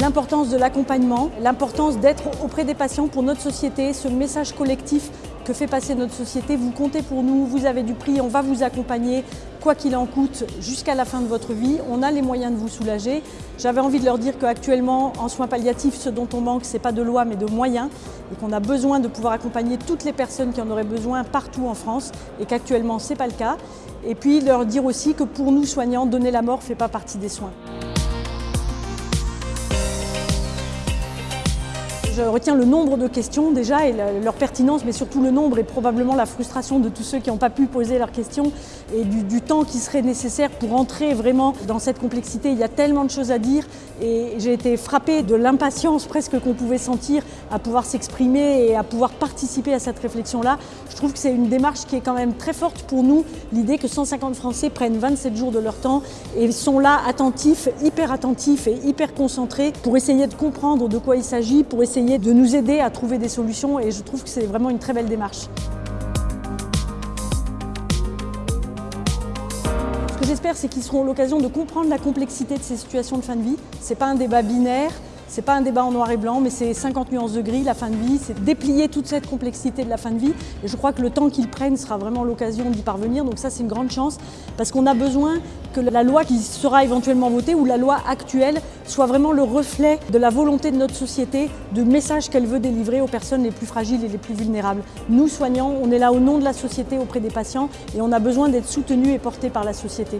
l'importance de l'accompagnement, l'importance d'être auprès des patients pour notre société, ce message collectif que fait passer notre société. Vous comptez pour nous, vous avez du prix, on va vous accompagner, quoi qu'il en coûte, jusqu'à la fin de votre vie. On a les moyens de vous soulager. J'avais envie de leur dire qu'actuellement, en soins palliatifs, ce dont on manque, ce n'est pas de loi, mais de moyens, et qu'on a besoin de pouvoir accompagner toutes les personnes qui en auraient besoin partout en France, et qu'actuellement, ce n'est pas le cas. Et puis leur dire aussi que pour nous, soignants, donner la mort ne fait pas partie des soins. Je retiens le nombre de questions déjà et leur pertinence, mais surtout le nombre et probablement la frustration de tous ceux qui n'ont pas pu poser leurs questions et du, temps qui serait nécessaire pour entrer vraiment dans cette complexité. Il y a tellement de choses à dire et j'ai été frappée de l'impatience presque qu'on pouvait sentir à pouvoir s'exprimer et à pouvoir participer à cette réflexion-là. Je trouve que c'est une démarche qui est quand même très forte pour nous, l'idée que 150 Français prennent 27 jours de leur temps et sont là attentifs, hyper attentifs et hyper concentrés pour essayer de comprendre de quoi il s'agit, pour de nous aider à trouver des solutions et je trouve que c'est vraiment une très belle démarche. Ce que j'espère, c'est qu'ils seront l'occasion de comprendre la complexité de ces situations de fin de vie. Ce n'est pas un débat binaire, c'est pas un débat en noir et blanc, mais c'est 50 nuances de gris, la fin de vie, c'est déplier toute cette complexité de la fin de vie. Et je crois que le temps qu'ils prennent sera vraiment l'occasion d'y parvenir. Donc ça, c'est une grande chance, parce qu'on a besoin que la loi qui sera éventuellement votée ou la loi actuelle soit vraiment le reflet de la volonté de notre société, du message qu'elle veut délivrer aux personnes les plus fragiles et les plus vulnérables. Nous, soignants, on est là au nom de la société auprès des patients et on a besoin d'être soutenus et portés par la société.